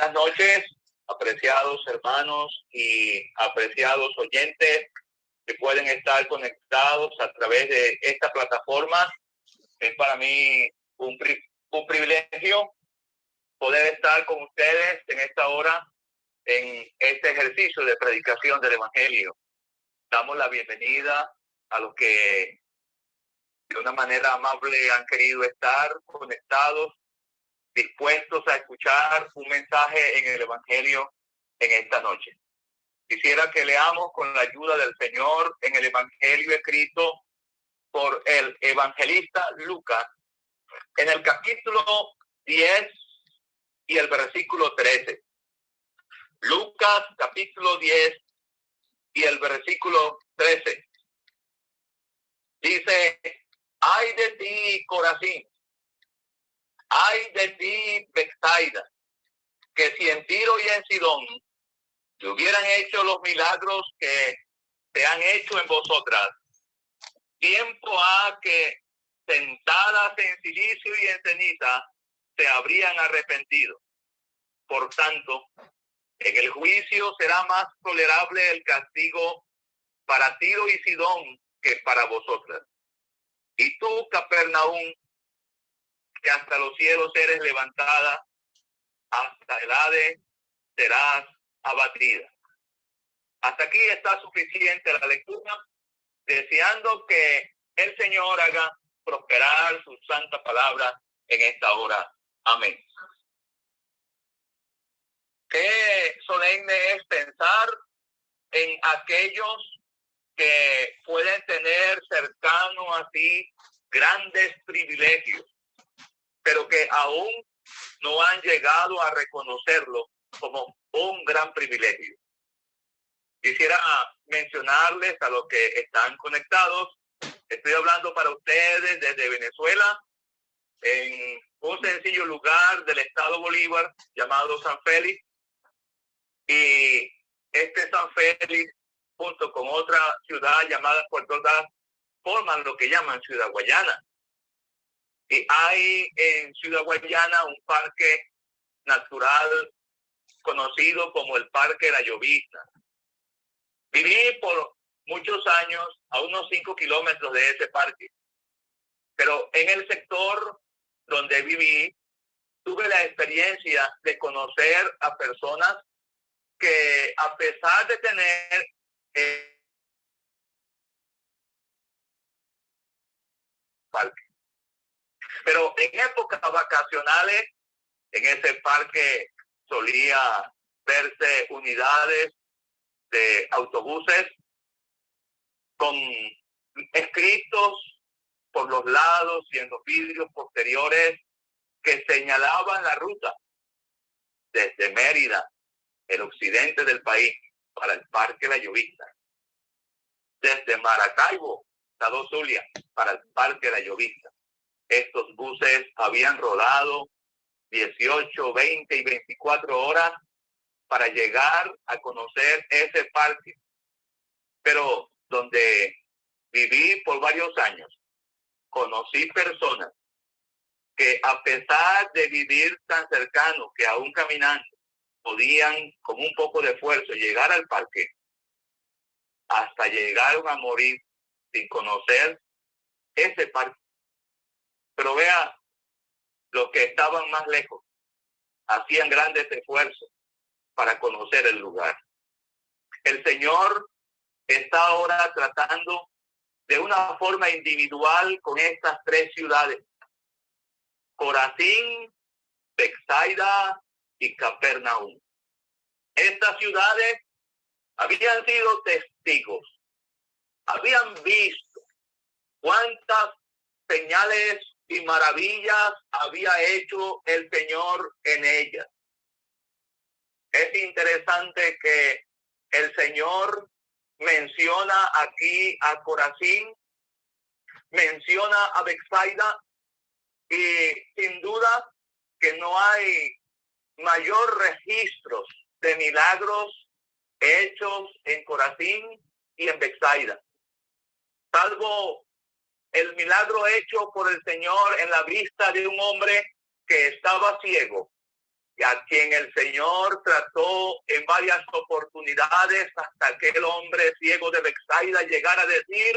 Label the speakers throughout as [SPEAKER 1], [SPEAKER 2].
[SPEAKER 1] Buenas noches, apreciados hermanos y apreciados oyentes que pueden estar conectados a través de esta plataforma. Es para mí un, un privilegio poder estar con ustedes en esta hora en este ejercicio de predicación del Evangelio. Damos la bienvenida a los que de una manera amable han querido estar conectados dispuestos a escuchar un mensaje en el Evangelio en esta noche. Quisiera que leamos con la ayuda del Señor en el Evangelio escrito por el evangelista Lucas en el capítulo 10 y el versículo 13. Lucas capítulo 10 y el versículo 13. Dice, ay de ti, Corazín, Ay de ti, Bethsaida, que si en Tiro y en Sidón te hubieran hecho los milagros que te han hecho en vosotras, tiempo ha que sentadas en silicio y en ceniza se habrían arrepentido. Por tanto, en el juicio será más tolerable el castigo para Tiro y Sidón que para vosotras. Y tú, Capernaum, que hasta los cielos eres levantada, hasta el Hades serás abatida. Hasta aquí está suficiente la lectura, deseando que el Señor haga prosperar su santa palabra en esta hora. Amén. Qué solemne es pensar en aquellos que pueden tener cercano a ti grandes privilegios pero que aún no han llegado a reconocerlo como un gran privilegio. Quisiera mencionarles a los que están conectados, estoy hablando para ustedes desde Venezuela, en un sencillo lugar del estado Bolívar llamado San Félix. Y este San Félix, junto con otra ciudad llamada Puerto Ordaz, forman lo que llaman Ciudad Guayana. Y hay en Ciudad Guayana un parque natural conocido como el Parque La Llovista. Viví por muchos años a unos cinco kilómetros de ese parque, pero en el sector donde viví tuve la experiencia de conocer a personas que a pesar de tener eh, parque, pero en épocas vacacionales, en ese parque solía verse unidades de autobuses con escritos por los lados y en los vidrios posteriores que señalaban la ruta desde Mérida, el occidente del país, para el Parque La Llovista. Desde Maracaibo, Estado Zulia, para el Parque La Llovista. Estos buses habían rodado 18, 20 y 24 horas para llegar a conocer ese parque. Pero donde viví por varios años, conocí personas que a pesar de vivir tan cercano que aún caminando, podían con un poco de esfuerzo llegar al parque, hasta llegaron a morir sin conocer ese parque. Pero vea, los que estaban más lejos hacían grandes esfuerzos para conocer el lugar. El Señor está ahora tratando de una forma individual con estas tres ciudades, Corazín, Bexaida y Capernaum. Estas ciudades habían sido testigos, habían visto cuántas señales y maravillas había hecho el Señor en ella. Es interesante que el Señor menciona aquí a Corazín, menciona a Bexaida y sin duda que no hay mayor registros de milagros hechos en Corazín y en Bexaida, salvo el milagro hecho por el Señor en la vista de un hombre que estaba ciego y a quien el Señor trató en varias oportunidades hasta que el hombre ciego de Bexaida llegara a decir,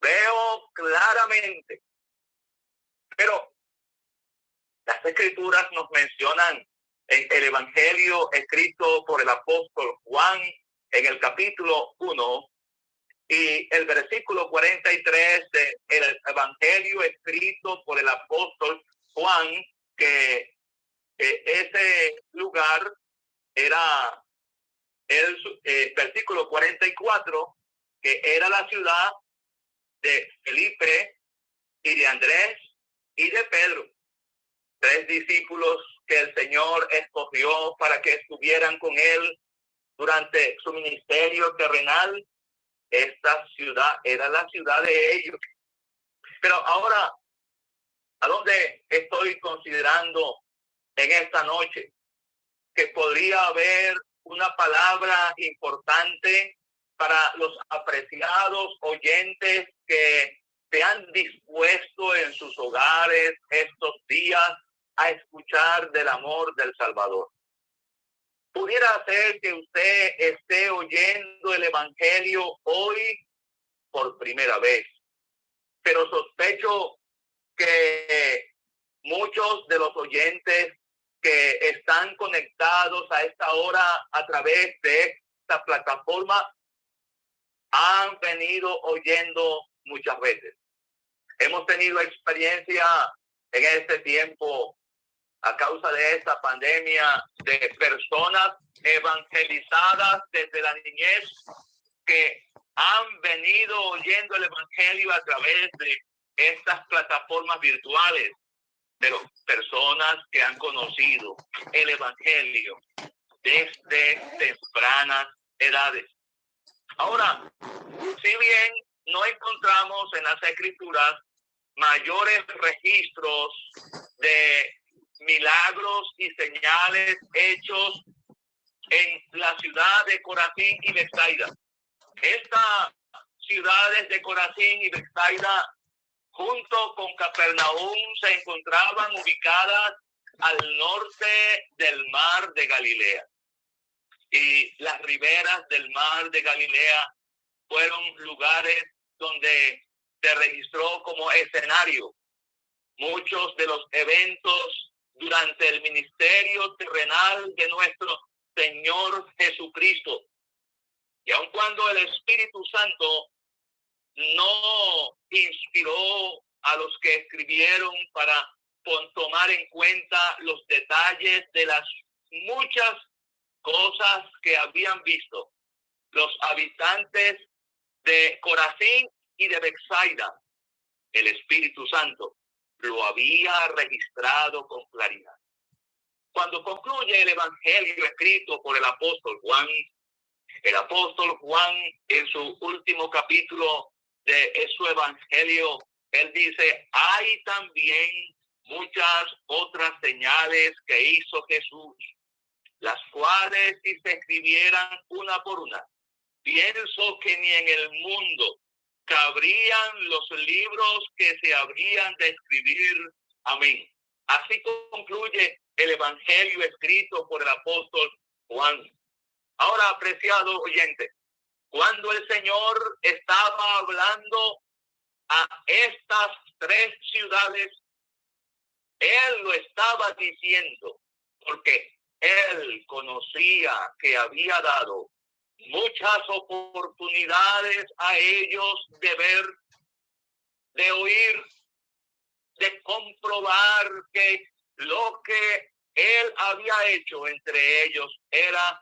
[SPEAKER 1] veo claramente. Pero las escrituras nos mencionan en el Evangelio escrito por el apóstol Juan en el capítulo 1 y el versículo 43 del Evangelio escrito por el apóstol Juan, que ese lugar era el eh, versículo 44, que era la ciudad de Felipe y de Andrés y de Pedro, tres discípulos que el Señor escogió para que estuvieran con él durante su ministerio terrenal. Esta ciudad era la ciudad de ellos. Pero ahora, ¿a dónde estoy considerando en esta noche? Que podría haber una palabra importante para los apreciados oyentes que se han dispuesto en sus hogares estos días a escuchar del amor del Salvador. Pudiera ser que usted esté oyendo el Evangelio hoy por primera vez, pero sospecho que muchos de los oyentes que están conectados a esta hora a través de esta plataforma han venido oyendo muchas veces. Hemos tenido experiencia en este tiempo a causa de esta pandemia de personas evangelizadas desde la niñez que han venido oyendo el evangelio a través de estas plataformas virtuales, pero personas que han conocido el evangelio desde tempranas edades. Ahora, si bien no encontramos en las escrituras mayores registros de milagros y señales hechos en la ciudad de Corazín y Bethsaida. Estas ciudades de Corazín y Bethsaida, junto con Capernaum, se encontraban ubicadas al norte del mar de Galilea. Y las riberas del mar de Galilea fueron lugares donde se registró como escenario muchos de los eventos durante el ministerio terrenal de nuestro Señor Jesucristo. Y aun cuando el Espíritu Santo no inspiró a los que escribieron para tomar en cuenta los detalles de las muchas cosas que habían visto los habitantes de Corazín y de Bexaida, el Espíritu Santo lo había registrado con claridad. Cuando concluye el Evangelio escrito por el apóstol Juan, el apóstol Juan en su último capítulo de su Evangelio, él dice, hay también muchas otras señales que hizo Jesús, las cuales si se escribieran una por una, pienso que ni en el mundo cabrían los libros que se habrían de escribir. Amén. Así concluye el Evangelio escrito por el apóstol Juan. Ahora, apreciado oyente, cuando el Señor estaba hablando a estas tres ciudades, Él lo estaba diciendo porque Él conocía que había dado muchas oportunidades a ellos de ver, de oír, de comprobar que lo que él había hecho entre ellos era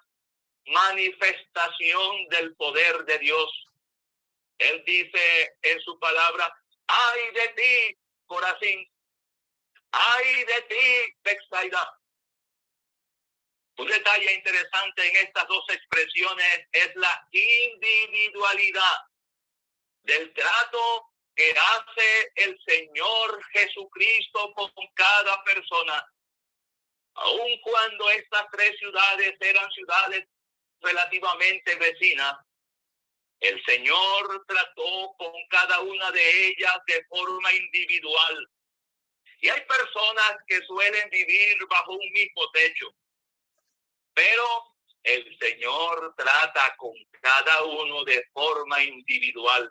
[SPEAKER 1] manifestación del poder de Dios. Él dice en su palabra, ay de ti, Corazín, ay de ti, Bexaida, un detalle interesante en estas dos expresiones es la individualidad del trato que hace el Señor Jesucristo con cada persona. Aun cuando estas tres ciudades eran ciudades relativamente vecinas, el Señor trató con cada una de ellas de forma individual. Y hay personas que suelen vivir bajo un mismo techo, pero el Señor trata con cada uno de forma individual.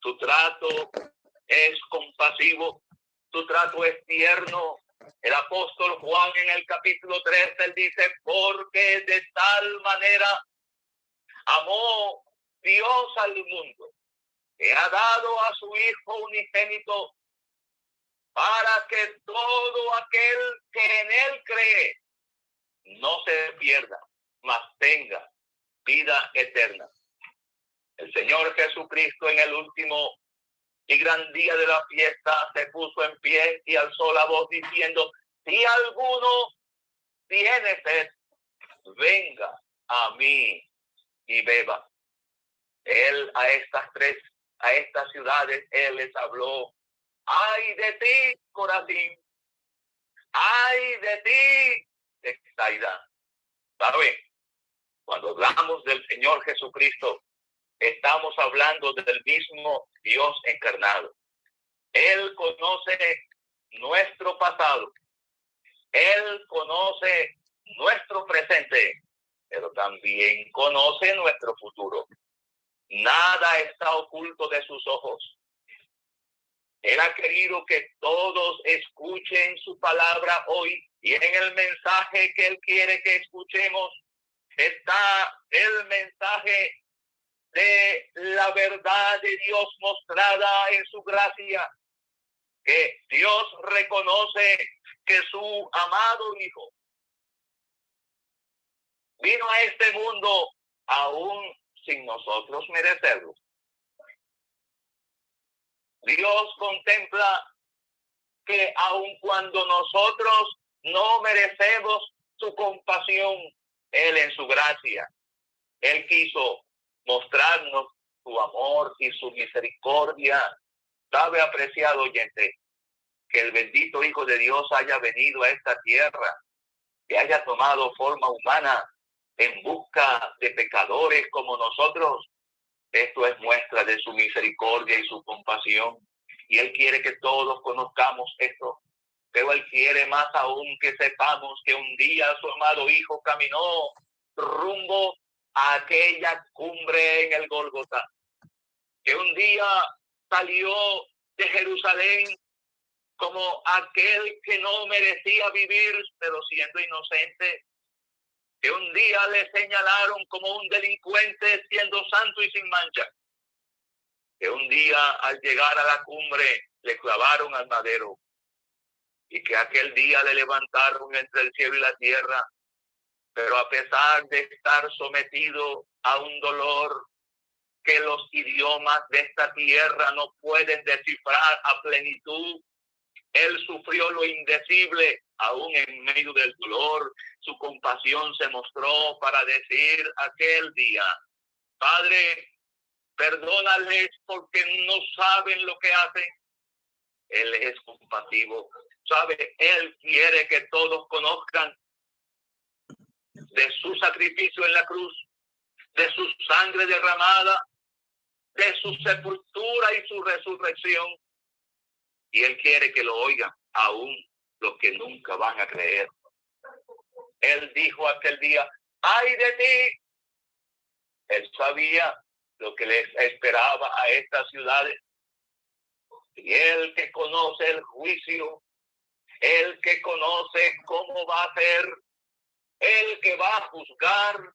[SPEAKER 1] Tu trato es compasivo, tu trato es tierno. El apóstol Juan en el capítulo 3, él dice, porque de tal manera amó Dios al mundo, que ha dado a su Hijo unigénito para que todo aquel que en él cree no se pierda, mas tenga vida eterna. El Señor Jesucristo en el último y gran día de la fiesta se puso en pie y alzó la voz diciendo, si alguno tiene sed, venga a mí y beba. Él a estas tres, a estas ciudades, él les habló, ay de ti, Corazín, ay de ti, Texaida. ¿Sabe? Cuando hablamos del Señor Jesucristo, estamos hablando del mismo Dios encarnado. Él conoce nuestro pasado. Él conoce nuestro presente, pero también conoce nuestro futuro. Nada está oculto de sus ojos. Él ha querido que todos escuchen su palabra hoy y en el mensaje que Él quiere que escuchemos está el mensaje de la verdad de Dios mostrada en su gracia, que Dios reconoce que su amado Hijo vino a este mundo aún sin nosotros merecerlo. Dios contempla que aun cuando nosotros no merecemos su compasión, Él en su gracia, Él quiso mostrarnos su amor y su misericordia. Sabe, apreciado oyente, que el bendito Hijo de Dios haya venido a esta tierra, que haya tomado forma humana en busca de pecadores como nosotros. Esto es muestra de su misericordia y su compasión. Y Él quiere que todos conozcamos esto. Pero Él quiere más aún que sepamos que un día su amado Hijo caminó rumbo aquella cumbre en el Golgota, que un día salió de Jerusalén como aquel que no merecía vivir, pero siendo inocente, que un día le señalaron como un delincuente siendo santo y sin mancha, que un día al llegar a la cumbre le clavaron al madero y que aquel día le levantaron entre el cielo y la tierra pero a pesar de estar sometido a un dolor que los idiomas de esta tierra no pueden descifrar a plenitud, él sufrió lo indecible aún en medio del dolor. Su compasión se mostró para decir aquel día, Padre, perdónales porque no saben lo que hacen. Él es compasivo. Sabe, Él quiere que todos conozcan de su sacrificio en la cruz, de su sangre derramada, de su sepultura y su resurrección. Y Él quiere que lo oigan aún los que nunca van a creer. Él dijo aquel día, ay de ti. Él sabía lo que les esperaba a estas ciudades. Y él que conoce el juicio, él que conoce cómo va a ser el que va a juzgar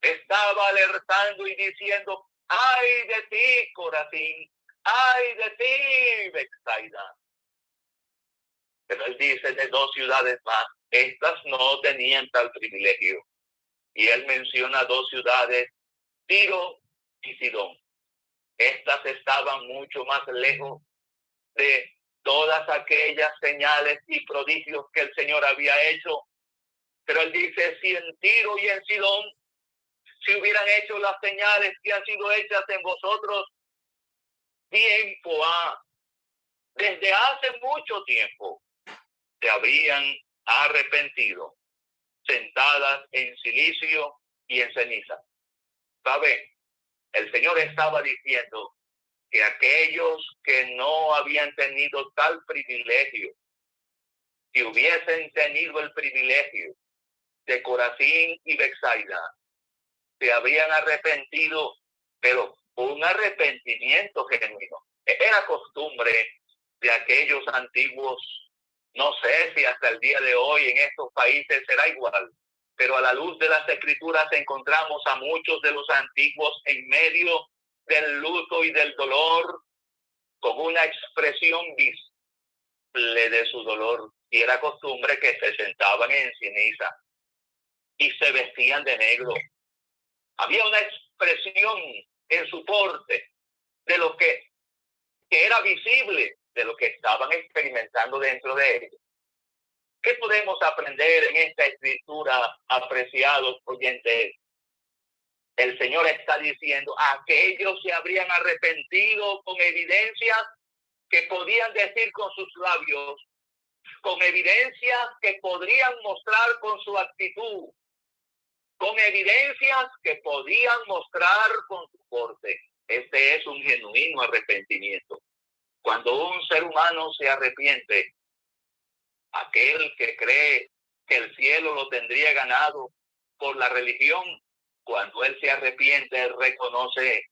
[SPEAKER 1] estaba alertando y diciendo, ay de ti, Corazín, ay de ti, Bexaida. Pero él dice de dos ciudades más, estas no tenían tal privilegio. Y él menciona dos ciudades, Tiro y Sidón. Estas estaban mucho más lejos de todas aquellas señales y prodigios que el Señor había hecho pero él dice, si en Tiro y en Sidón, si hubieran hecho las señales que han sido hechas en vosotros, tiempo ha, desde hace mucho tiempo, se habrían arrepentido, sentadas en silicio y en ceniza. ¿Sabe? El Señor estaba diciendo que aquellos que no habían tenido tal privilegio, si hubiesen tenido el privilegio de Corazín y Bexaida, se habrían arrepentido, pero un arrepentimiento genuino. Era costumbre de aquellos antiguos, no sé si hasta el día de hoy en estos países será igual, pero a la luz de las escrituras encontramos a muchos de los antiguos en medio del luto y del dolor con una expresión visible de su dolor. Y era costumbre que se sentaban en ceniza y se vestían de negro. Había una expresión en su porte de lo que, que era visible de lo que estaban experimentando dentro de ellos. ¿Qué podemos aprender en esta escritura, apreciados oyentes? El Señor está diciendo, aquellos se habrían arrepentido con evidencias que podían decir con sus labios, con evidencias que podrían mostrar con su actitud, con evidencias que podían mostrar con su porte. Este es un genuino arrepentimiento. Cuando un ser humano se arrepiente, aquel que cree que el cielo lo tendría ganado por la religión, cuando él se arrepiente, reconoce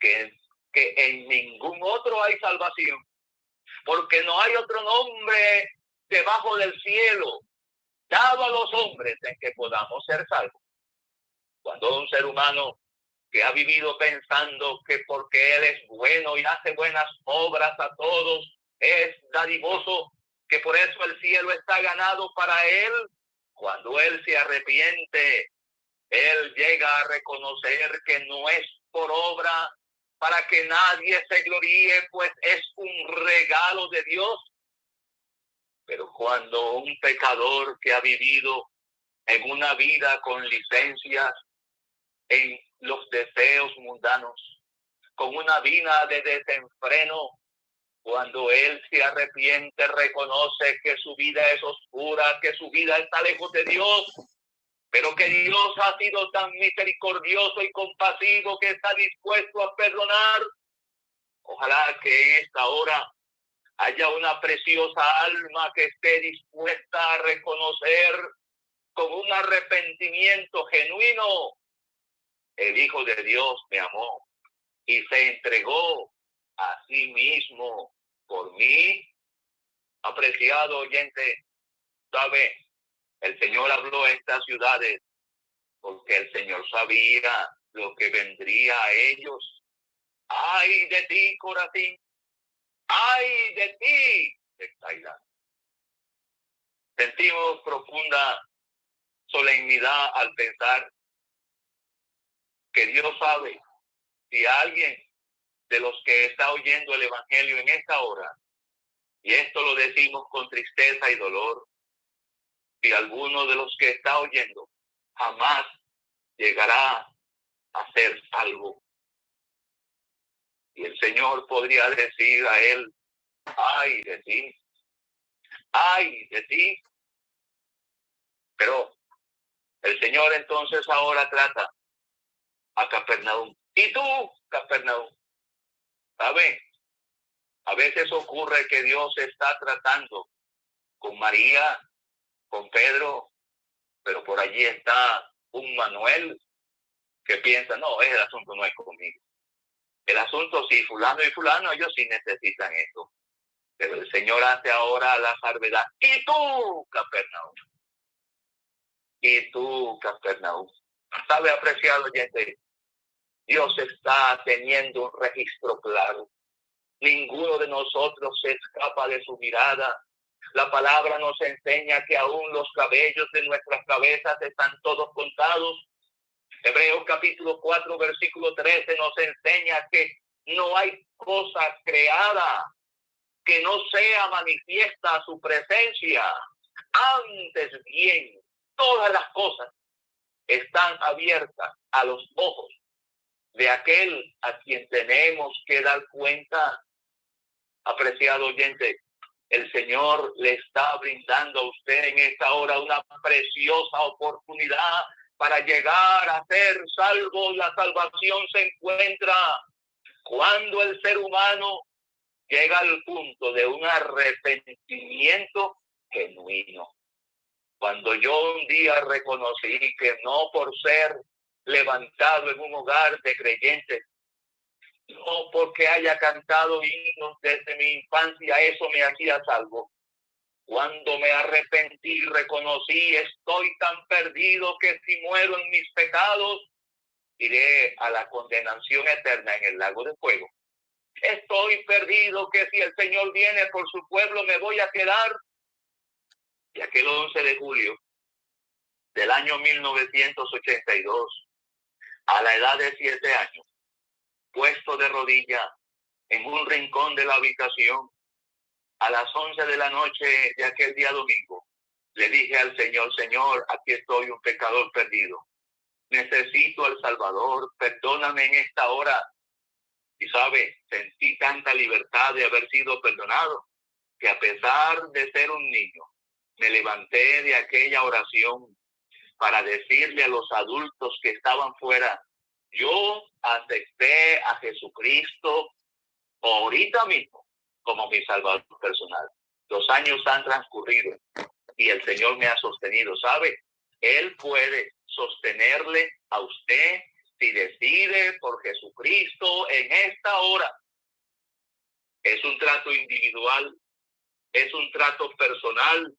[SPEAKER 1] que, que en ningún otro hay salvación, porque no hay otro nombre debajo del cielo dado a los hombres en que podamos ser salvos. Cuando un ser humano que ha vivido pensando que porque él es bueno y hace buenas obras a todos, es dadivoso, que por eso el cielo está ganado para él. Cuando él se arrepiente, él llega a reconocer que no es por obra para que nadie se gloríe, pues es un regalo de Dios. Pero cuando un pecador que ha vivido en una vida con licencias, en los deseos mundanos, con una vida de desenfreno, cuando él se arrepiente, reconoce que su vida es oscura, que su vida está lejos de Dios, pero que Dios ha sido tan misericordioso y compasivo que está dispuesto a perdonar. Ojalá que en esta hora haya una preciosa alma que esté dispuesta a reconocer con un arrepentimiento genuino, el Hijo de Dios me amó y se entregó a sí mismo por mí, apreciado oyente, sabe, el Señor habló a estas ciudades porque el Señor sabía lo que vendría a ellos. Ay de ti, Corazín. Ay de ti, Sentimos profunda solemnidad al pensar que Dios sabe si alguien de los que está oyendo el Evangelio en esta hora, y esto lo decimos con tristeza y dolor, alguno de los que está oyendo jamás llegará a ser salvo. Y el Señor podría decir a él, ay de ti, ay de ti. Pero el Señor entonces ahora trata a Capernaum. ¿Y tú, Capernaum? ¿Sabe? A veces ocurre que Dios está tratando con María, con Pedro, pero por allí está un Manuel que piensa, no, el asunto no es conmigo. El asunto sí, fulano y fulano, ellos sí necesitan eso. Pero el Señor hace ahora la salvedad. ¿Y tú, Capernaum? ¿Y tú, Capernaum? ¿Sabe, apreciado oyente? Dios está teniendo un registro claro. Ninguno de nosotros se escapa de su mirada. La palabra nos enseña que aún los cabellos de nuestras cabezas están todos contados. Hebreos capítulo 4, versículo 13 nos enseña que no hay cosa creada que no sea manifiesta su presencia. Antes bien, todas las cosas están abiertas a los ojos de aquel a quien tenemos que dar cuenta. Apreciado oyente, el Señor le está brindando a usted en esta hora una preciosa oportunidad para llegar a ser salvo. La salvación se encuentra cuando el ser humano llega al punto de un arrepentimiento genuino. Cuando yo un día reconocí que no por ser levantado en un hogar de creyentes, no porque haya cantado himnos desde mi infancia, eso me hacía salvo. Cuando me arrepentí y reconocí, estoy tan perdido que si muero en mis pecados, iré a la condenación eterna en el lago de fuego. Estoy perdido que si el Señor viene por su pueblo me voy a quedar. Y aquel 11 de julio del año 1982, a la edad de siete años, en un rincón de la habitación, a las once de la noche de aquel día domingo, le dije al Señor, Señor, aquí estoy un pecador perdido. Necesito al Salvador, perdóname en esta hora y sabe, sentí tanta libertad de haber sido perdonado, que a pesar de ser un niño, me levanté de aquella oración para decirle a los adultos que estaban fuera, yo acepté a Jesucristo ahorita mismo como mi salvador personal. Los años han transcurrido y el Señor me ha sostenido, ¿sabe? Él puede sostenerle a usted si decide por Jesucristo en esta hora, es un trato individual, es un trato personal.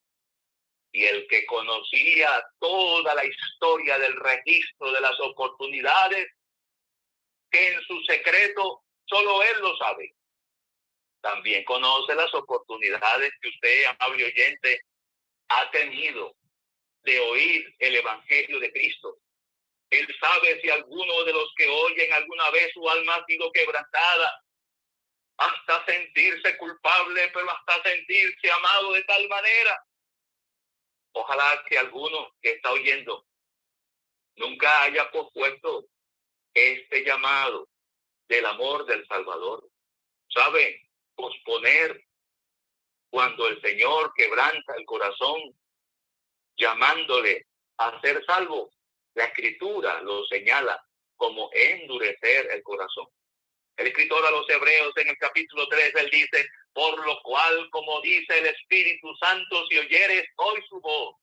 [SPEAKER 1] Y el que conocía toda la historia del registro de las oportunidades, que en su secreto solo él lo sabe. También conoce las oportunidades que usted, amable oyente, ha tenido de oír el Evangelio de Cristo, él sabe si alguno de los que oyen alguna vez su alma ha sido quebrantada, hasta sentirse culpable, pero hasta sentirse amado de tal manera. Ojalá que alguno que está oyendo nunca haya pospuesto del amor del Salvador. ¿Sabe? Posponer cuando el Señor quebranta el corazón, llamándole a ser salvo, la escritura lo señala como endurecer el corazón. El escritor a los Hebreos en el capítulo 3, él dice, por lo cual, como dice el Espíritu Santo, si oyeres hoy su voz,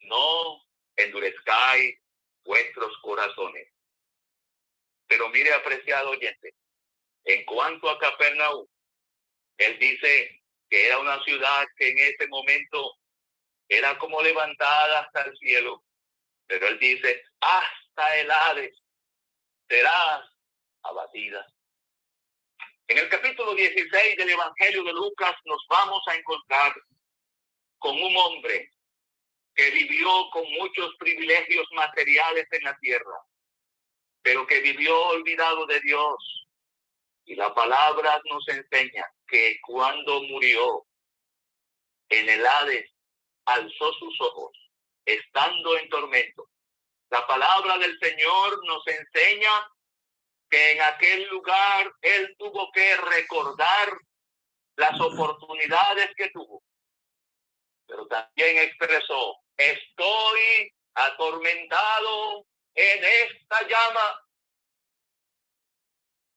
[SPEAKER 1] no endurezcáis vuestros corazones. Pero mire, apreciado oyente, en cuanto a Capernaum, él dice que era una ciudad que en ese momento era como levantada hasta el cielo pero él dice, hasta el Hades serás abatida. En el capítulo 16 del Evangelio de Lucas nos vamos a encontrar con un hombre que vivió con muchos privilegios materiales en la tierra, pero que vivió olvidado de Dios. Y la palabra nos enseña que cuando murió en el Hades, alzó sus ojos estando en tormento. La palabra del Señor nos enseña que en aquel lugar él tuvo que recordar las oportunidades que tuvo. Pero también expresó, estoy atormentado llama.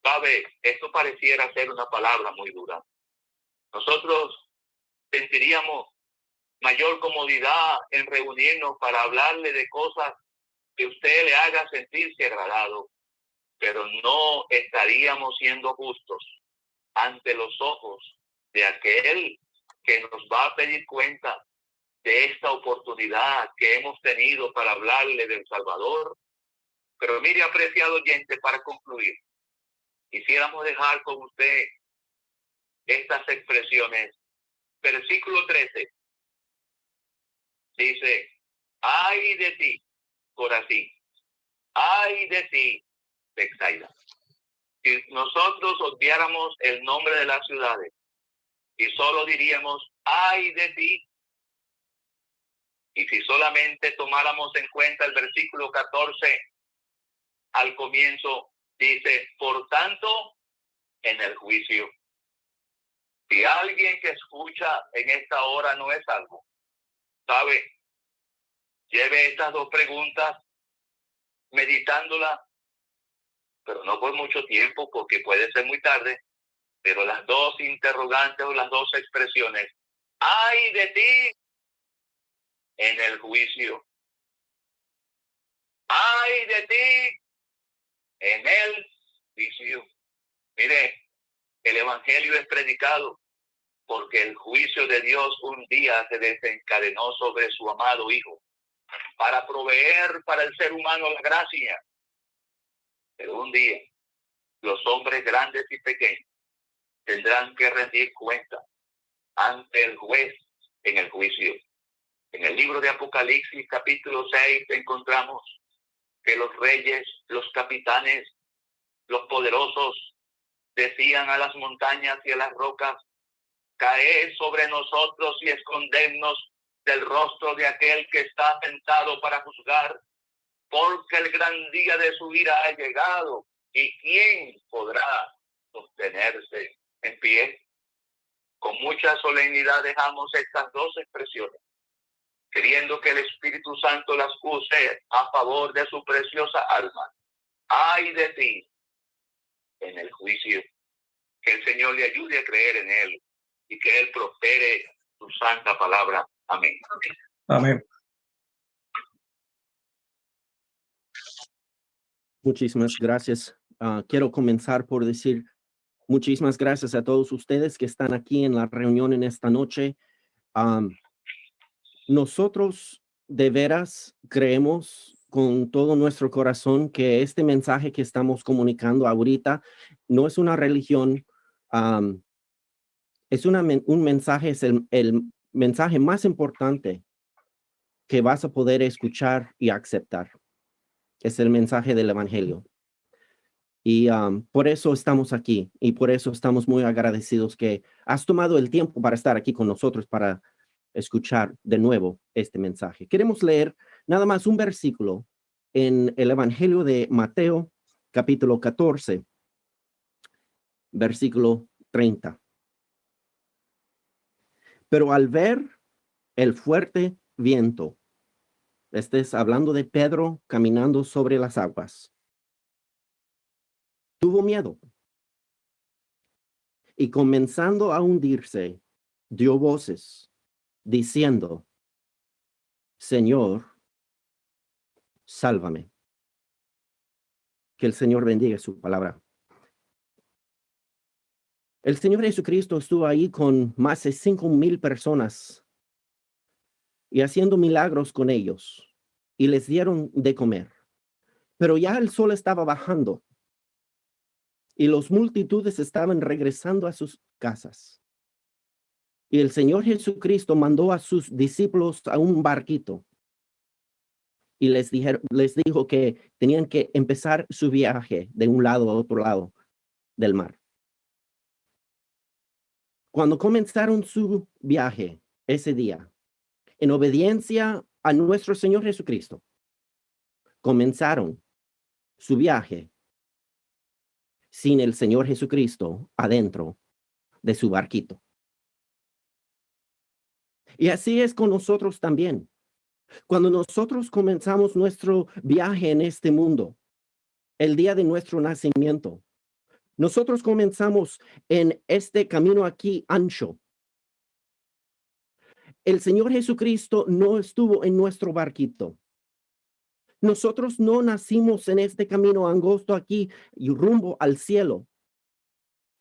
[SPEAKER 1] Sabe, esto pareciera ser una palabra muy dura. Nosotros sentiríamos mayor comodidad en reunirnos para hablarle de cosas que usted le haga sentirse agradado, pero no estaríamos siendo justos ante los ojos de aquel que nos va a pedir cuenta de esta oportunidad que hemos tenido para hablarle del Salvador. Pero mire, apreciado oyente, para concluir, quisiéramos dejar con usted estas expresiones. Versículo 13 dice, ay de ti, Corazín, ay de ti, Bexaida. Si nosotros obviáramos el nombre de las ciudades y solo diríamos, ay de ti, y si solamente tomáramos en cuenta el versículo 14 al comienzo, dice, por tanto, en el juicio. Si alguien que escucha en esta hora no es algo, ¿Sabe? Lleve estas dos preguntas meditándola, pero no por mucho tiempo porque puede ser muy tarde, pero las dos interrogantes o las dos expresiones, ay de ti en el juicio, ay de ti en el juicio. Mire, el Evangelio es predicado porque el juicio de Dios un día se desencadenó sobre su amado Hijo para proveer para el ser humano la gracia. Pero un día los hombres grandes y pequeños tendrán que rendir cuenta ante el juez en el juicio. En el libro de Apocalipsis capítulo 6 encontramos que los reyes, los capitanes, los poderosos decían a las montañas y a las rocas, caed sobre nosotros y escondernos del rostro de aquel que está sentado para juzgar, porque el gran día de su ira ha llegado, y quién podrá sostenerse en pie. Con mucha solemnidad dejamos estas dos expresiones, queriendo que el Espíritu Santo las use a favor de su preciosa alma. Ay de ti en el juicio. Que el Señor le ayude a creer en Él y que Él prospere su santa palabra. Amén.
[SPEAKER 2] Amén.
[SPEAKER 3] Muchísimas gracias. Ah, quiero comenzar por decir muchísimas gracias a todos ustedes que están aquí en la reunión en esta noche. Nosotros de veras creemos con todo nuestro corazón que este mensaje que estamos comunicando ahorita no es una religión, es un mensaje, es el mensaje más importante que vas a poder escuchar y aceptar. Es el mensaje del evangelio. Y por eso estamos aquí y por eso estamos muy agradecidos que has tomado el tiempo para estar aquí con nosotros para escuchar de nuevo este mensaje. Queremos leer nada más un versículo en el Evangelio de Mateo, capítulo 14, versículo 30. Pero al ver el fuerte viento, este es hablando de Pedro caminando sobre las aguas, tuvo miedo y comenzando a hundirse, dio voces diciendo, Señor, sálvame. Que el Señor bendiga su palabra. El Señor Jesucristo estuvo ahí con más de cinco mil personas y haciendo milagros con ellos y les dieron de comer. Pero ya el sol estaba bajando y los multitudes estaban regresando a sus casas. Y el Señor Jesucristo mandó a sus discípulos a un barquito y les, dijeron, les dijo que tenían que empezar su viaje de un lado a otro lado del mar. Cuando comenzaron su viaje ese día, en obediencia a nuestro Señor Jesucristo, comenzaron su viaje sin el Señor Jesucristo adentro de su barquito. Y así es con nosotros también. Cuando nosotros comenzamos nuestro viaje en este mundo, el día de nuestro nacimiento, nosotros comenzamos en este camino aquí ancho. El Señor Jesucristo no estuvo en nuestro barquito. Nosotros no nacimos en este camino angosto aquí y rumbo al cielo.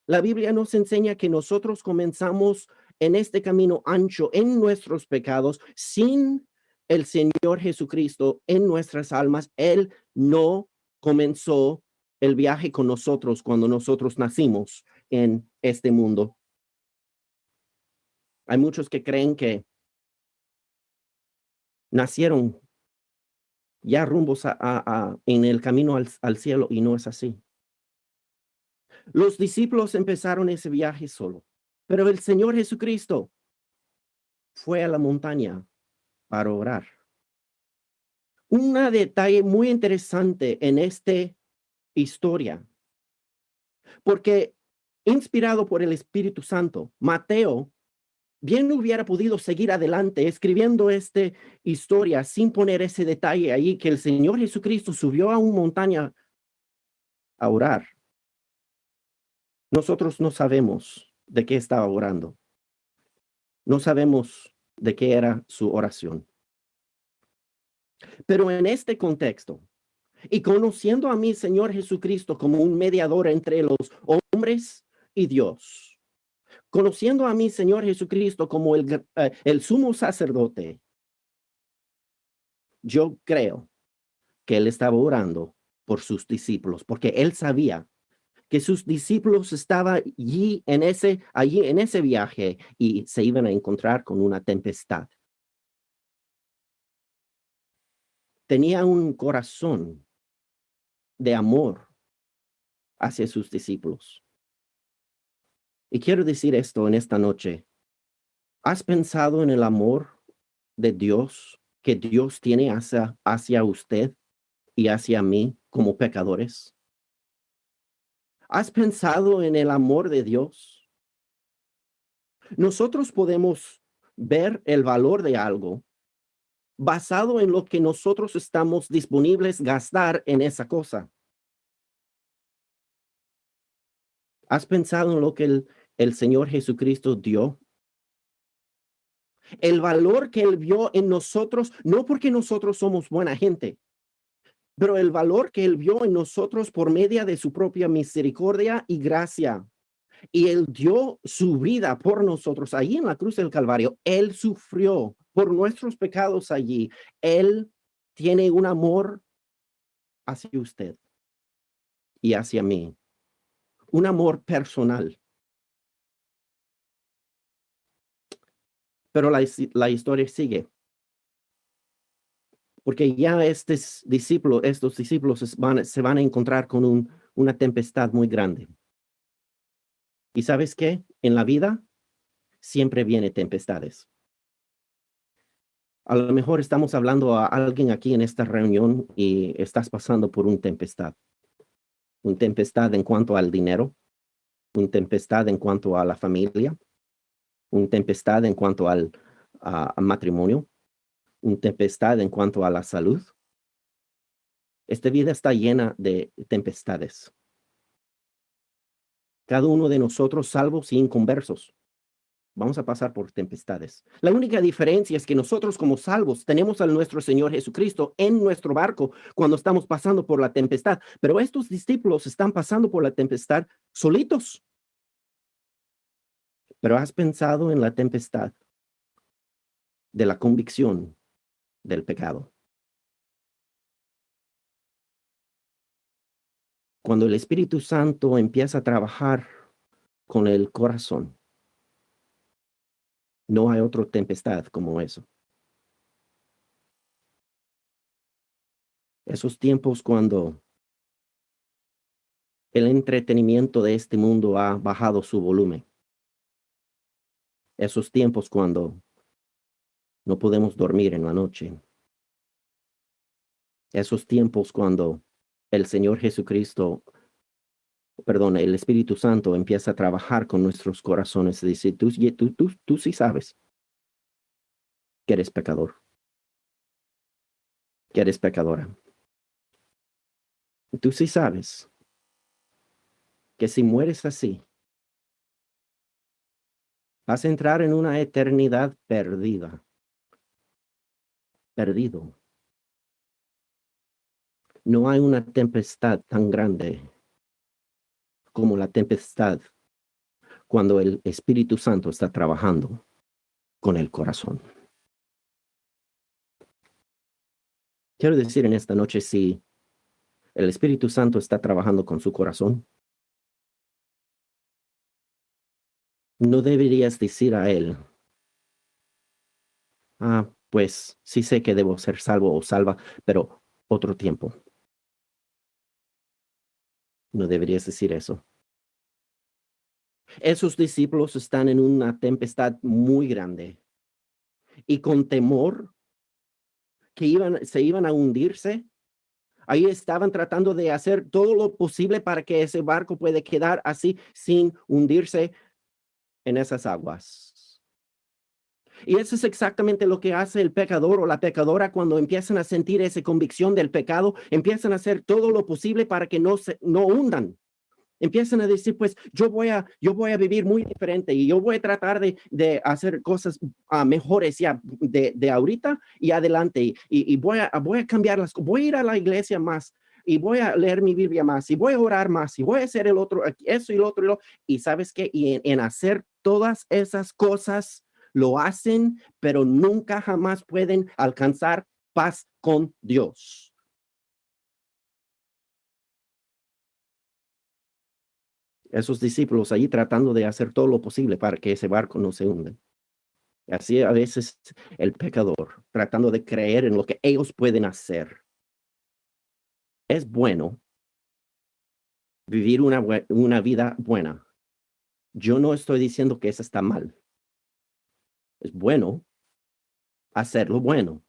[SPEAKER 3] La Biblia nos enseña que nosotros comenzamos en este camino ancho en nuestros pecados sin el Señor Jesucristo en nuestras almas. Él no comenzó el viaje con nosotros cuando nosotros nacimos en este mundo. Hay muchos que creen que nacieron ya rumbos a, en el camino al, al cielo y no es así. Los discípulos empezaron ese viaje solo, pero el Señor Jesucristo fue a la montaña para orar. Un detalle muy interesante en esta historia, porque inspirado por el Espíritu Santo, Mateo bien hubiera podido seguir adelante escribiendo esta historia sin poner ese detalle ahí que el Señor Jesucristo subió a una montaña a orar. Nosotros no sabemos de qué estaba orando. No sabemos de qué era su oración. Pero en este contexto, y conociendo a mi Señor Jesucristo como un mediador entre los hombres y Dios, conociendo a mi Señor Jesucristo como el, eh, el sumo sacerdote, yo creo que él estaba orando por sus discípulos, porque él sabía que sus discípulos estaban allí en ese, allí en ese viaje y se iban a encontrar con una tempestad. Tenía un corazón de amor hacia sus discípulos. Y quiero decir esto en esta noche. ¿Has pensado en el amor de Dios que Dios tiene hacia, hacia usted y hacia mí como pecadores? ¿Has pensado en el amor de Dios? Nosotros podemos ver el valor de algo basado en lo que nosotros estamos disponibles gastar en esa cosa. ¿Has pensado en lo que el, el Señor Jesucristo dio? El valor que Él vio en nosotros, no porque nosotros somos buena gente, pero el valor que Él vio en nosotros por medio de su propia misericordia y gracia. Y Él dio su vida por nosotros allí en la cruz del Calvario. Él sufrió por nuestros pecados allí. Él tiene un amor hacia usted y hacia mí. Un amor personal. Pero la, la historia sigue porque ya estos discípulos, estos discípulos van, se van a encontrar con un, una tempestad muy grande. ¿Y sabes qué? En la vida siempre viene tempestades. A lo mejor estamos hablando a alguien aquí en esta reunión y estás pasando por un tempestad. Un tempestad en cuanto al dinero, un tempestad en cuanto a la familia, un tempestad en cuanto al matrimonio, tempestad en cuanto a la salud. Esta vida está llena de tempestades. Cada uno de nosotros, salvos y inconversos, vamos a pasar por tempestades. La única diferencia es que nosotros como salvos tenemos a nuestro Señor Jesucristo en nuestro barco cuando estamos pasando por la tempestad, pero estos discípulos están pasando por la tempestad solitos. Pero has pensado en la tempestad de la convicción del pecado. Cuando el Espíritu Santo empieza a trabajar con el corazón, no hay otra tempestad como eso. Esos tiempos cuando el entretenimiento de este mundo ha bajado su volumen. Esos tiempos cuando no podemos dormir en la noche. Esos tiempos cuando el Señor Jesucristo, perdón, el Espíritu Santo empieza a trabajar con nuestros corazones dice, tú, tú, tú, tú sí sabes que eres pecador, que eres pecadora. Tú sí sabes que si mueres así, vas a entrar en una eternidad perdida perdido. No hay una tempestad tan grande como la tempestad cuando el Espíritu Santo está trabajando con el corazón. Quiero decir en esta noche, si el Espíritu Santo está trabajando con su corazón, no deberías decir a él, ah, pues sí sé que debo ser salvo o salva, pero otro tiempo. No deberías decir eso. Esos discípulos están en una tempestad muy grande y con temor que iban, se iban a hundirse. Ahí estaban tratando de hacer todo lo posible para que ese barco pueda quedar así sin hundirse en esas aguas. Y eso es exactamente lo que hace el pecador o la pecadora cuando empiezan a sentir esa convicción del pecado, empiezan a hacer todo lo posible para que no se no hundan. Empiezan a decir, pues yo voy a, yo voy a vivir muy diferente y yo voy a tratar de, de hacer cosas uh, mejores ya de, de, ahorita y adelante y, y, voy, a, voy a cambiar las voy a ir a la iglesia más y voy a leer mi Biblia más y voy a orar más y voy a hacer el otro, eso y lo otro y lo, y sabes qué, y en hacer todas esas cosas lo hacen, pero nunca jamás pueden alcanzar paz con Dios. Esos discípulos allí tratando de hacer todo lo posible para que ese barco no se hunda. Así a veces el pecador, tratando de creer en lo que ellos pueden hacer. Es bueno vivir una, una vida buena. Yo no estoy diciendo que eso está mal. Es bueno hacer lo bueno.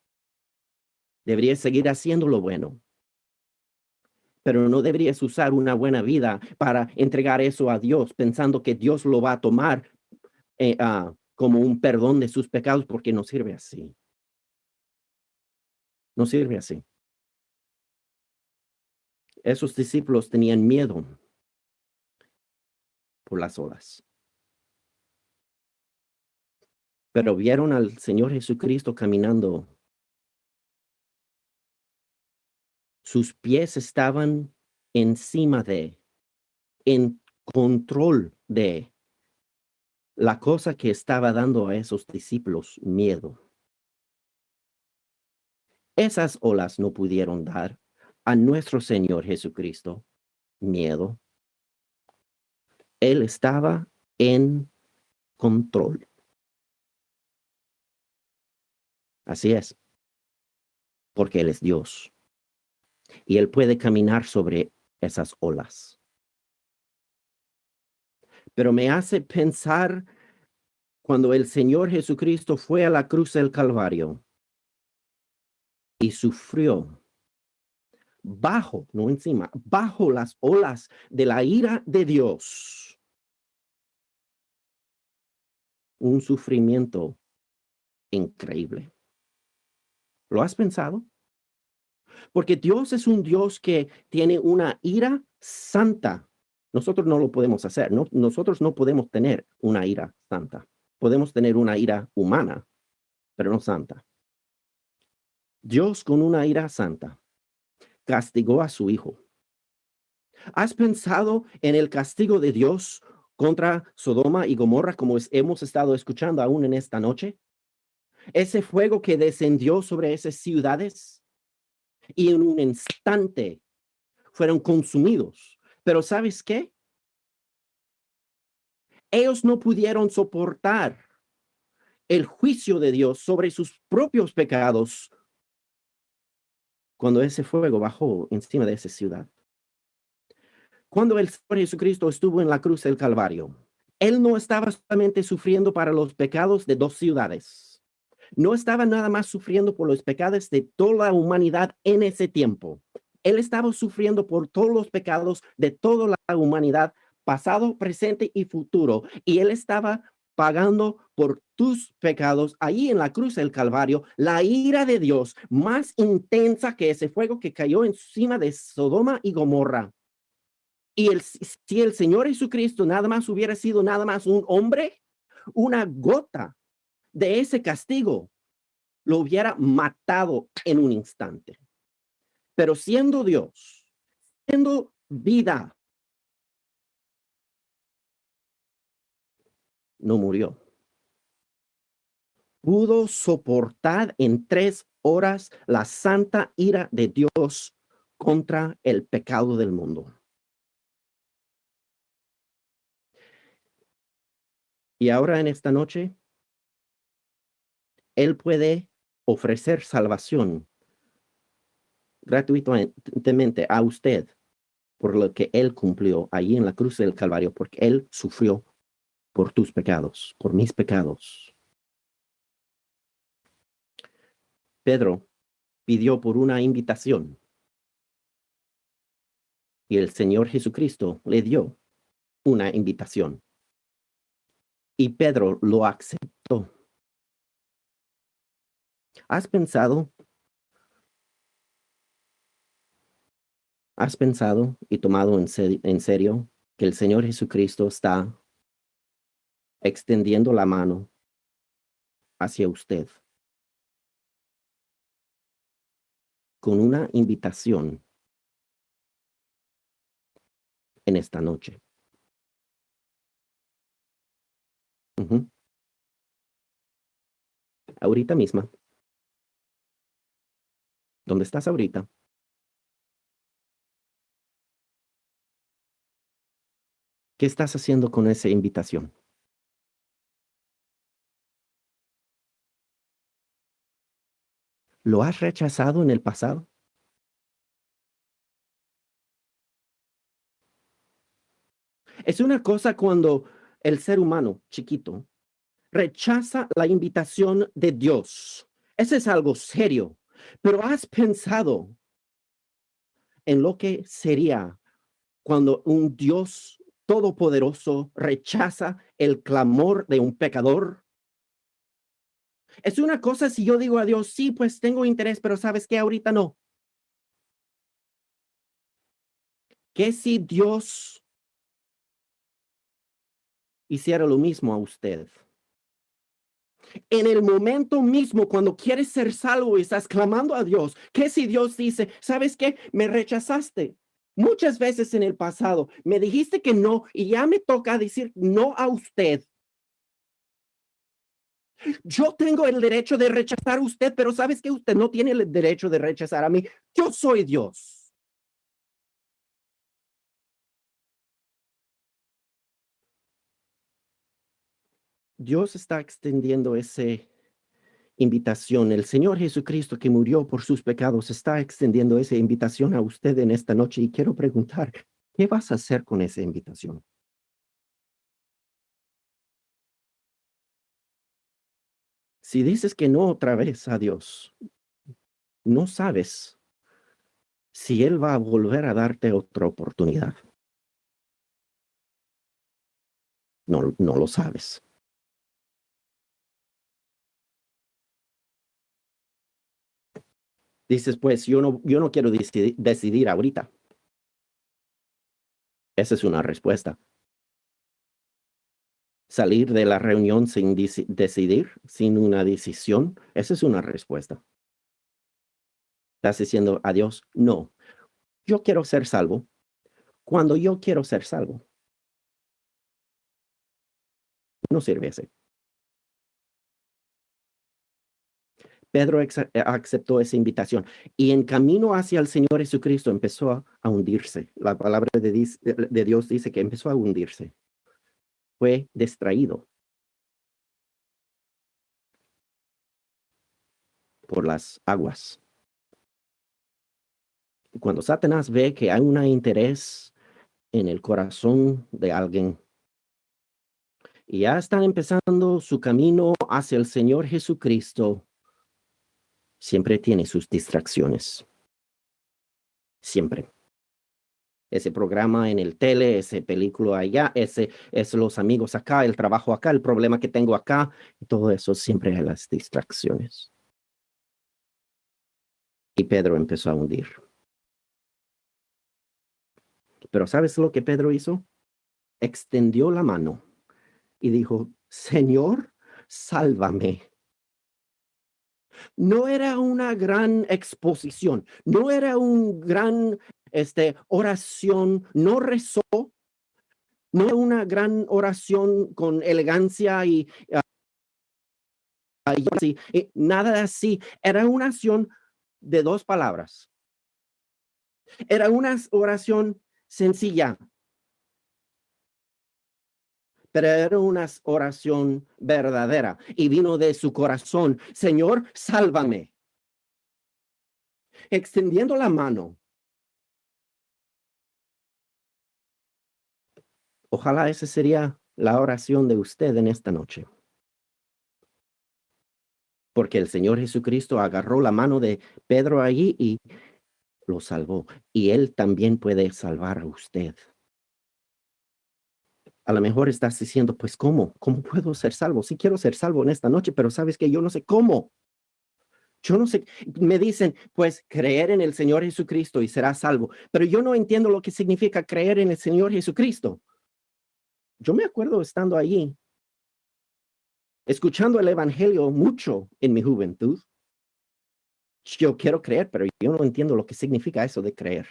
[SPEAKER 3] Deberías seguir haciendo lo bueno. Pero no deberías usar una buena vida para entregar eso a Dios pensando que Dios lo va a tomar eh, uh, como un perdón de sus pecados porque no sirve así. No sirve así. Esos discípulos tenían miedo por las olas. Pero vieron al Señor Jesucristo caminando. Sus pies estaban encima de, en control de la cosa que estaba dando a esos discípulos miedo. Esas olas no pudieron dar a nuestro Señor Jesucristo miedo. Él estaba en control. Así es. Porque Él es Dios. Y Él puede caminar sobre esas olas. Pero me hace pensar cuando el Señor Jesucristo fue a la cruz del Calvario y sufrió bajo, no encima, bajo las olas de la ira de Dios. Un sufrimiento increíble. ¿Lo has pensado? Porque Dios es un Dios que tiene una ira santa. Nosotros no lo podemos hacer. No, nosotros no podemos tener una ira santa. Podemos tener una ira humana, pero no santa. Dios con una ira santa castigó a su hijo. ¿Has pensado en el castigo de Dios contra Sodoma y Gomorra como hemos estado escuchando aún en esta noche? Ese fuego que descendió sobre esas ciudades y en un instante fueron consumidos. Pero ¿sabes qué? Ellos no pudieron soportar el juicio de Dios sobre sus propios pecados cuando ese fuego bajó encima de esa ciudad. Cuando el Señor Jesucristo estuvo en la cruz del Calvario, Él no estaba solamente sufriendo para los pecados de dos ciudades no estaba nada más sufriendo por los pecados de toda la humanidad en ese tiempo. Él estaba sufriendo por todos los pecados de toda la humanidad, pasado, presente y futuro. Y él estaba pagando por tus pecados ahí en la cruz del Calvario, la ira de Dios más intensa que ese fuego que cayó encima de Sodoma y Gomorra. Y el, si el Señor Jesucristo nada más hubiera sido nada más un hombre, una gota de ese castigo, lo hubiera matado en un instante. Pero siendo Dios, siendo vida, no murió. Pudo soportar en tres horas la santa ira de Dios contra el pecado del mundo. Y ahora en esta noche, él puede ofrecer salvación gratuitamente a usted por lo que Él cumplió allí en la cruz del Calvario, porque Él sufrió por tus pecados, por mis pecados. Pedro pidió por una invitación y el Señor Jesucristo le dio una invitación y Pedro lo aceptó ¿Has pensado? ¿Has pensado y tomado en, en serio que el Señor Jesucristo está extendiendo la mano hacia usted con una invitación en esta noche. Ahorita misma. ¿Dónde estás ahorita? ¿Qué estás haciendo con esa invitación? ¿Lo has rechazado en el pasado? Es una cosa cuando el ser humano chiquito rechaza la invitación de Dios. Ese es algo serio. Pero has pensado en lo que sería cuando un Dios todopoderoso rechaza el clamor de un pecador. Es una cosa si yo digo a Dios, sí, pues tengo interés, pero sabes que ahorita no. ¿Qué si Dios hiciera lo mismo a usted? En el momento mismo, cuando quieres ser salvo y estás clamando a Dios, ¿qué si Dios dice, sabes qué? Me rechazaste. Muchas veces en el pasado me dijiste que no y ya me toca decir no a usted. Yo tengo el derecho de rechazar a usted, pero sabes que usted no tiene el derecho de rechazar a mí. Yo soy Dios. Dios está extendiendo esa invitación. El Señor Jesucristo que murió por sus pecados está extendiendo esa invitación a usted en esta noche y quiero preguntar, ¿qué vas a hacer con esa invitación? Si dices que no otra vez a Dios, no sabes si Él va a volver a darte otra oportunidad. No, no lo sabes. Dices, pues yo no, yo no quiero decidir, decidir ahorita. Esa es una respuesta. Salir de la reunión sin decidir, sin una decisión, esa es una respuesta. Estás diciendo a Dios, no, yo quiero ser salvo cuando yo quiero ser salvo. No sirve ese. Pedro eh, aceptó esa invitación y en camino hacia el Señor Jesucristo empezó a, hundirse. La palabra de, Dios dice que empezó a hundirse. Fue distraído por las aguas. Cuando Satanás ve que hay un interés en el corazón de alguien y ya están empezando su camino hacia el Señor Jesucristo, siempre tiene sus distracciones. Siempre. Ese programa en el tele, ese película allá, ese es los amigos acá, el trabajo acá, el problema que tengo acá, todo eso siempre hay las distracciones. Y Pedro empezó a hundir. Pero ¿sabes lo que Pedro hizo? Extendió la mano y dijo, Señor, sálvame no era una gran exposición, no era un gran este, oración, no rezó, no era una gran oración con elegancia y, uh, y nada así, era una oración de dos palabras. Era una oración sencilla, era una oración verdadera y vino de su corazón. Señor, sálvame. Extendiendo la mano. Ojalá esa sería la oración de usted en esta noche. Porque el Señor Jesucristo agarró la mano de Pedro allí y lo salvó. Y Él también puede salvar a usted. A lo mejor estás diciendo, pues, ¿cómo? ¿Cómo puedo ser salvo? Sí quiero ser salvo en esta noche, pero sabes que yo no sé cómo. Yo no sé, me dicen, pues creer en el Señor Jesucristo y será salvo, pero yo no entiendo lo que significa creer en el Señor Jesucristo. Yo me acuerdo estando allí, escuchando el Evangelio mucho en mi juventud. Yo quiero creer, pero yo no entiendo lo que significa eso de creer.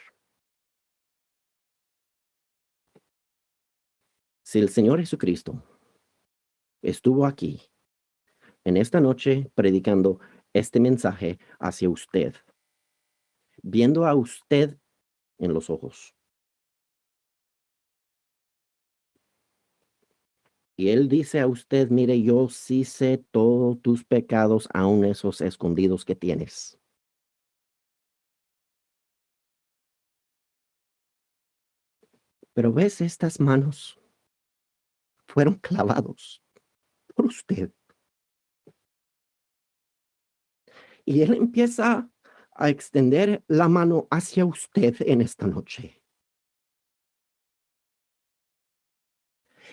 [SPEAKER 3] Si el Señor Jesucristo estuvo aquí en esta noche predicando este mensaje hacia usted, viendo a usted en los ojos. Y él dice a usted, mire, yo sí sé todos tus pecados, aun esos escondidos que tienes. Pero ves estas manos, fueron clavados por usted. Y él empieza a extender la mano hacia usted en esta noche.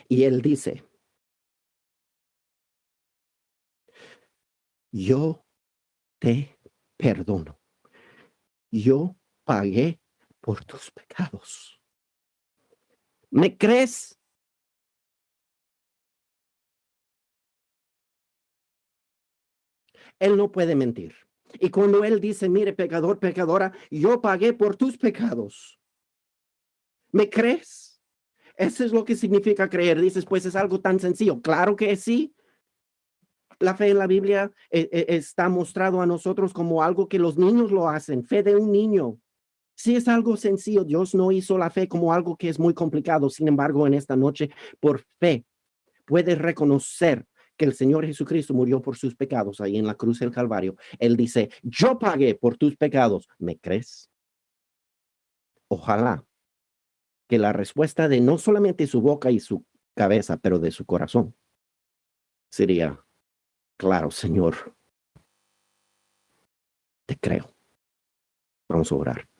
[SPEAKER 3] Y él dice, yo te perdono. Yo pagué por tus pecados. ¿Me crees? Él no puede mentir. Y cuando él dice, mire, pecador, pecadora, yo pagué por tus pecados. ¿Me crees? Eso es lo que significa creer. Dices, pues es algo tan sencillo. Claro que sí. La fe en la Biblia eh, eh, está mostrado a nosotros como algo que los niños lo hacen. Fe de un niño. Sí es algo sencillo. Dios no hizo la fe como algo que es muy complicado. Sin embargo, en esta noche, por fe, puedes reconocer que el Señor Jesucristo murió por sus pecados ahí en la cruz del Calvario. Él dice, yo pagué por tus pecados. ¿Me crees? Ojalá que la respuesta de no solamente su boca y su cabeza, pero de su corazón sería, claro, Señor, te creo. Vamos a orar.